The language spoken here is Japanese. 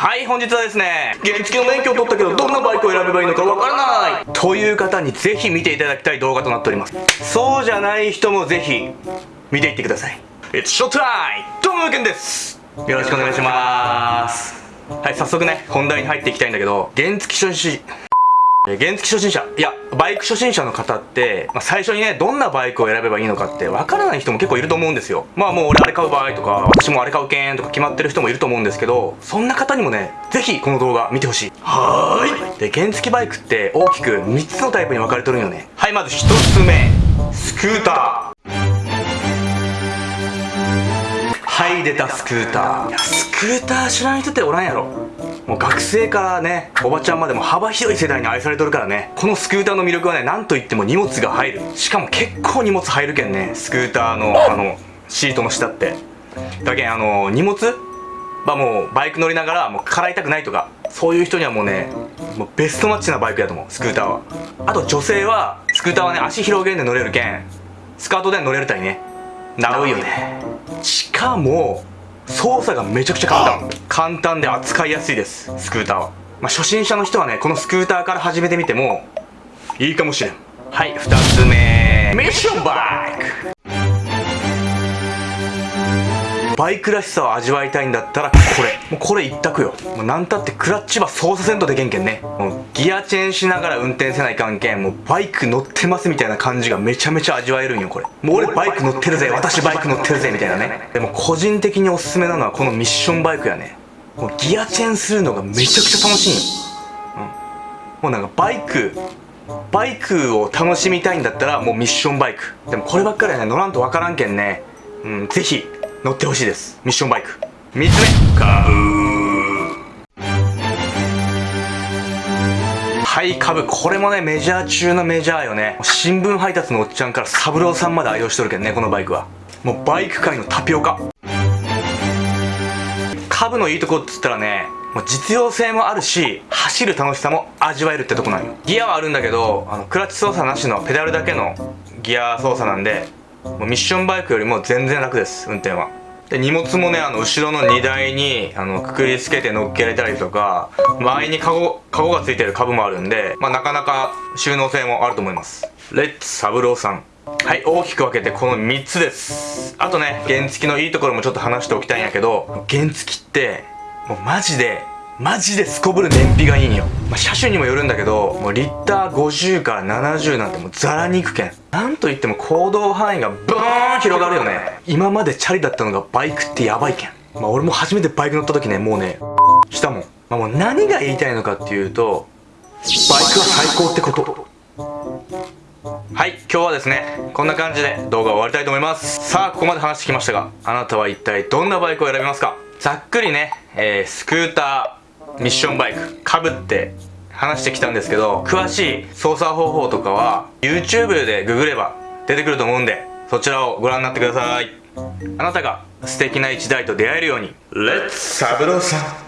はい本日はですね、原付の免許を取ったけど、どんなバイクを選べばいいのかわからないという方にぜひ見ていただきたい動画となっております。そうじゃない人もぜひ、見ていってください。It's showtime! どうも、けんです。よろしくお願いします。はい、早速ね、本題に入っていきたいんだけど、原付初心、原付初心者、いや、バイク初心者の方って、まあ、最初にね、どんなバイクを選べばいいのかってわからない人も結構いると思うんですよ。まあもう俺あれ買う場合とか、私もあれ買うけんとか決まってる人もいると思うんですけど、そんな方にもね、ぜひこの動画見てほしい。はーい。で、原付バイクって大きく3つのタイプに分かれてるんよね。はい、まず1つ目、スクーター。はい出たスクーターいやスクーター知らない人っておらんやろもう学生からねおばちゃんまでも幅広い世代に愛されとるからねこのスクーターの魅力はね何といっても荷物が入る。しかも結構荷物入るけんねスクーターのあのシートの下って。だけんあの荷物？はもうバイク乗りながらもう払いたくないとかそういう人にはもうねもうベストマッチなバイクやと思うスクーターは。あと女性はスクーターはね足広げんで乗れるけんスカートで乗れるたいね。なうよね。しかも操作がめちゃくちゃ簡単。簡単で扱いやすいですスクーターは、まあ、初心者の人はねこのスクーターから始めてみてもいいかもしれん。はい2つ目。ミッションバイク。バイクらしさを味わいたいんだったらこれ。もうこれ一択よ。もうなんたってクラッチは操作せんとでけんけんね。もうギアチェンしながら運転せないかんけんもうバイク乗ってますみたいな感じがめちゃめちゃ味わえるんよこれ。もう俺バイク乗ってるぜ。私バイク乗ってるぜみたいなね。でも個人的におすすめなのはこのミッションバイクやね。もうギアチェンするのがめちゃくちゃ楽しいんよ、うん、もうなんかバイクバイクを楽しみたいんだったらもうミッションバイク。でもこればっかりはね乗らんとわからんけんね。うんぜひ。乗ってほしいです。ミッションバイク。3つ目。カブはい株これもねメジャー中のメジャーよね。新聞配達のおっちゃんから三郎さんまで愛用しとるけどねこのバイクは。もうバイク界のタピオカ。株のいいとこっつったらねもう実用性もあるし走る楽しさも味わえるってとこなんよ。ギアはあるんだけどあのクラッチ操作なしのペダルだけのギア操作なんでもうミッションバイクよりも全然楽です運転は。で荷物もねあの後ろの荷台にあのくくりつけて乗っけられたりとか周りにカゴカゴがついてる株もあるんで、まあ、なかなか収納性もあると思います。レッツサブローさん。はい大きく分けてこの3つです。あとね原付のいいところもちょっと話しておきたいんやけど原付ってもうマジでマジですこぶる燃費がいいんよ、まあ、車種にもよるんだけどもうリッター50から70なんてもうザラに行くけんなんといっても行動範囲がブーン広がるよね。今までチャリだったのがバイクってやばいけんまあ俺も初めてバイク乗った時ねもうねしたもん、まあ、もう何が言いたいのかっていうとバイクは最高ってこと。はい今日はですねこんな感じで動画を終わりたいと思います。さあここまで話してきましたがあなたは一体どんなバイクを選びますか？ざっくりね、えー、スクーター。ミッションバイクかぶって話してきたんですけど詳しい操作方法とかは YouTube でググれば出てくると思うんでそちらをご覧になってください。あなたが素敵な一台と出会えるようにレッツサブローさん